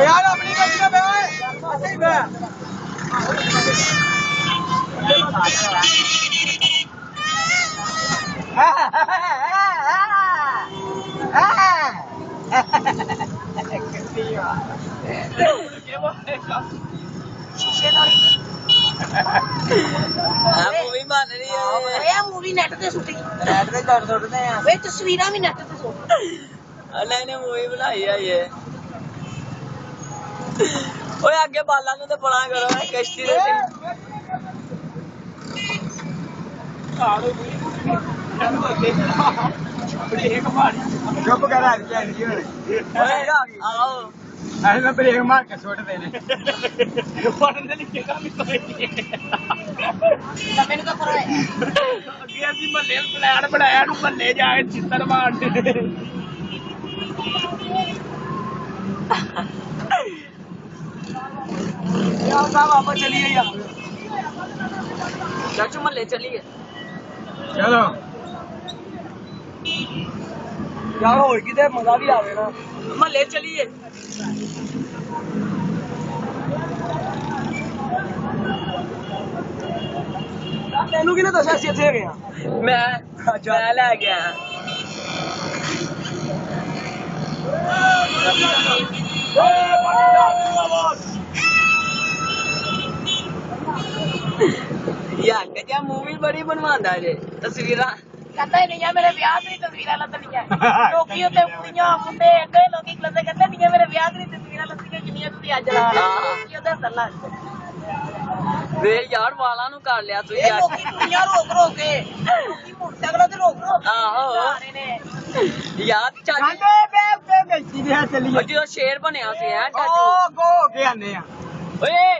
ਯਾਰ ਆਪਣੀ ਗੱਡੀ ਨਾ ਬੈ ਓਏ ਅਸੀਂ ਬੈ ਆ ਮੂਵੀ ਬਣ ਰਹੀ ਹੈ ਇਹ ਮੂਵੀ ਨੈਟ ਤੇ ਸੁੱਟੀ ਰੈਡ ਤੇ ਕਰ ਸੁੱਟਦੇ ਆ ਵੇ ਤਸਵੀਰਾਂ ਵੀ ਨੈਟ ਤੇ ਸੁੱਟ ਅੱਲਾ ਨੇ ਮੂਵੀ ਬਣਾਈ ਆ ਇਹ ਓਏ ਅੱਗੇ ਬਾਲਾਂ ਨੂੰ ਤੇ ਬੜਾ ਕਰੋ ਇਹ ਕਸ਼ਤੀ ਦੇ ਚੁੱਪ ਕਰ ਆ ਗਿਆ ਨਹੀਂ ਹੋਣੀ ਓਏ ਆਓ। ਐਵੇਂ ਮੈਂ ਬ੍ਰੇਕ ਮਾਰ ਕੇ ਸੁੱਟਦੇ ਨੇ ਤਾਂ ਮੈਨੂੰ ਤਾਂ ਹੈ ਅੱਗੇ ਅਸੀਂ ਮਹੱਲੇ ਪਲਾਨ ਬਣਾਇਆ ਨੂੰ ਮਹੱਲੇ ਜਾ ਕੇ ਚਿੱਤਰ ਮਾਰਦੇ ਯਾਰ ਸਾਹਿਬ ਆਪਾਂ ਚਲੀਏ ਯਾਰ ਚਾਚੂ ਮੱਲੇ ਚੱਲੀਏ ਚਲੋ ਯਾਰ ਹੋਰ ਕਿਤੇ ਮਜ਼ਾ ਵੀ ਆਵੇ ਨਾ ਮੱਲੇ ਚੱਲੀਏ ਤੈਨੂੰ ਕਿਹਨੇ ਦੱਸਿਆ ਸੀ ਇੱਥੇ ਹੈਗੇ ਆ ਮੈਂ ਮੈਂ ਲੈ ਗਿਆ ਯਾਰ ਕਜਾ ਮੂਵੀ ਬੜੀ ਬਣਵਾਉਂਦਾ ਜੇ। ਤਸਵੀਰਾਂ। ਕਹਿੰਦਾ ਹੀ ਨਹੀਂ ਆ ਮੇਰੇ ਵਿਆਹ ਦੀ ਤਸਵੀਰਾਂ ਲੱਤਣੀਆਂ ਲੋਕੀ ਉੱਤੇ ਕੁੜੀਆਂ ਮੁੰਡੇ ਅੱਗੇ ਲੋਕੀ ਕਲਦੇ ਕਹਿੰਦੇ ਨਹੀਂ ਆ ਮੇਰੇ ਵਿਆਹ ਦੀ ਤਸਵੀਰਾਂ ਲੱਤਣੀਆਂ ਜਿੰਨੀਆਂ ਤੁਸੀਂ ਅੱਜ ਲਾ ਰਹੇ ਹੋ ਲੋਕੀ ਉਹਦੇ ਅੰਦਰ ਲਾ ਵੇ ਯਾਰ ਵਾਲਾਂ ਨੂੰ ਕਰ ਲਿਆ ਤੂੰ ਇਹ ਯਾਰ ਲੋਕੀ ਕੁੜੀਆਂ ਰੋਕ ਰੋਕ ਕੇ। ਲੋਕੀ ਮੋਟਰਸਾਈਕਲਾਂ ਤੇ ਰੋਕ ਰੋਕ ਕੇ ਆਹੋ। ਨੇ। ਯਾਰ ਚਾਚੂ ਬੇ ਬੇ ਗਈ ਦੇ ਉਹ ਜਦੋਂ ਸ਼ੇਰ ਬਣਿਆ ਸੀ ਹੈ ਚਾਚੂ ਓ ਗੋ ਕੇ ਆਨੇ ਆ। ਓਏ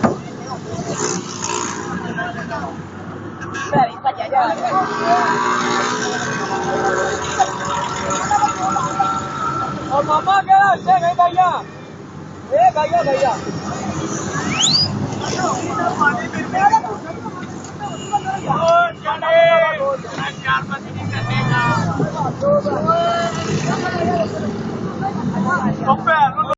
और मामा क्या अच्छे गए भैया ए भैया भैया चार बजे निकलेगा